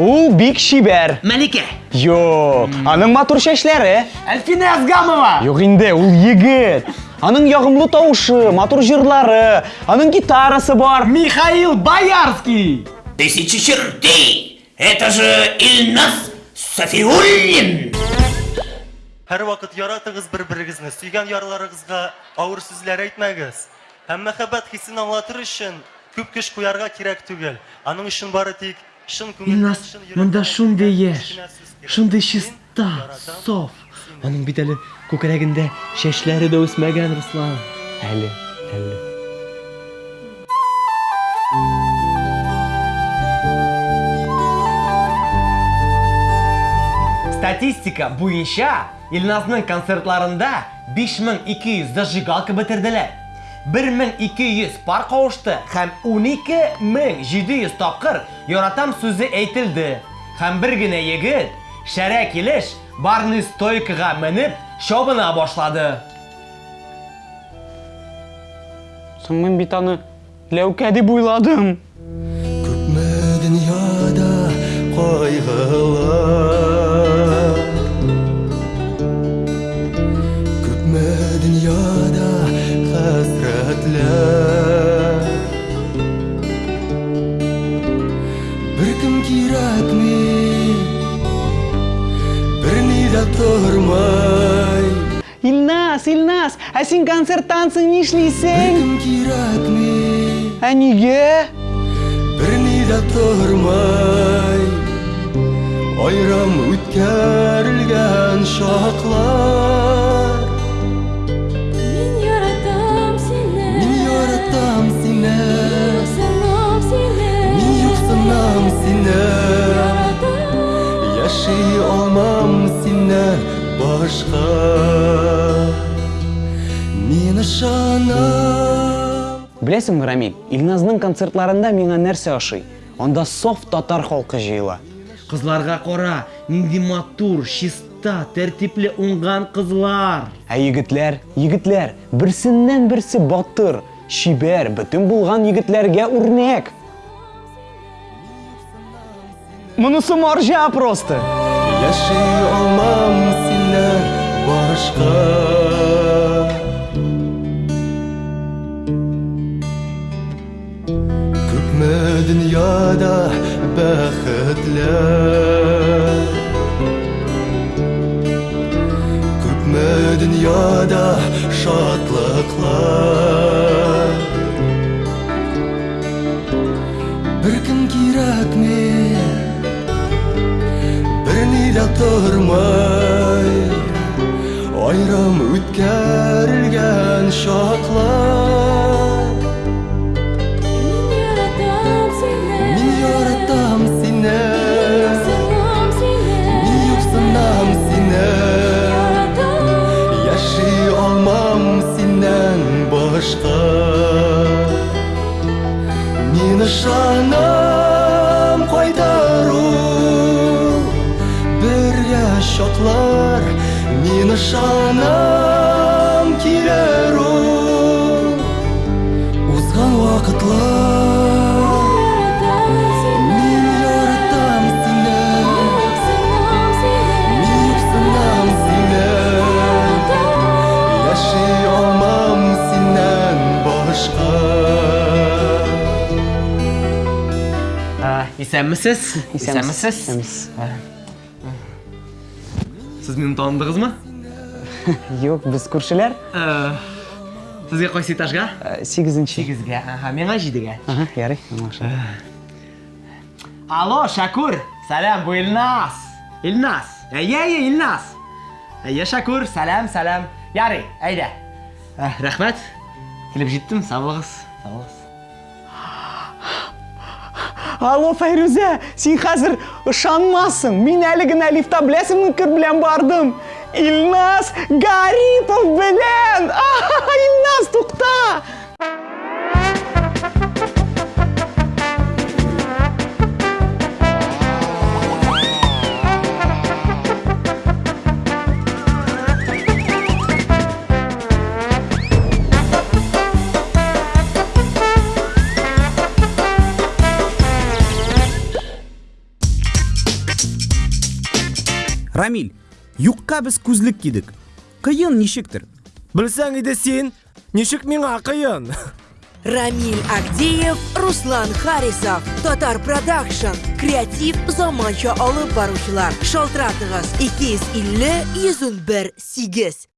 Ул бик шибәр. Мәликә. Юк, аның матур чәчләре. Әлфинә Язгамова. Юк инде, ул егет. Аның ягымлы тавышы, матур җырлары, аның гитарасы бар. Михаил Боярский. Тысячи чертей! Это же Ильнас Сафиуллин! Һәр вакыт яратыгыз бер-берегезне, сөйгән ярларыгызга авыр сүзләр әйтмәгез. Һәм мәхәббәт хисен аңлатыр өчен күп көч куярга кирәк түгел. Аның өчен бары тик монда шундый килгән яшь, Мин чиста, соф. Аның бит әле күкрәгендә чәчләре дә үсмәгән, Руслан. Әле, әле. Статистика буенча Илназның концертларында 5200 зажигалка бетерделәр. 1200 пар кавышты һәм 12700 тапкыр яратам сүзе әйтелде. Һәм бер генә егет шәрә килеш барный стойкага менеп шобына башлады. Соң мин бит аны Ләүкә. Илнас, Илнас, ә син концерттансың нишлисең? Беркем кирәкми Ә нигә? Беләсеңме, Рамил, Илназның концертларында миңа нәрсә ошый? Анда соф татар халкы җыела. Кызларга кара, нинди матур, чиста, тәртипле уңган кызлар. Ә егетләр, егетләр, берсеннән берсе батыр, шибәр, бөтен булган егетләргә үрнәк. Монысы марҗа просто. Яши алмам синнән башка bir kirak mi bir nida tormay ayram o'tkargan shoqlar Мин ышанам килер ул Узган вакытлар Яратам. Мин юксынам сине Яратам. Яши алмам синнән башка Исәнмесез? Исәнмесез? Сез мине таныдыгызмы? Юк, без күршеләр. Э, Сезгә кайсы этажга? 8-нче. 8-гә, ага, миңа 7-гә. Ага, ярый, аңлашылды. Алло, Шакур. Салам, бу Илнас. Илнас. Әйе, әйе, Илнас. Әйе, Шакур. Салам, салам. Ярый, әйдә. Э, җиттем, сау булыгыз. Сау булыгыз. Алло, Файрузә, син хәзер ышанмассың. Мин әле генә лифта беләсеңме кер белән бардым. Илнас Гарипов белән! Аха, Илнас, рамиль юкка біз күзлік кидік қиын нишектір Білсәң иде син, ничек миңа кыйын? Рамиль Агдеев, Руслан Харисов, Татар Продакшн, креатив заманча алып баручылар. Шалтыратыгыз 250 101 8.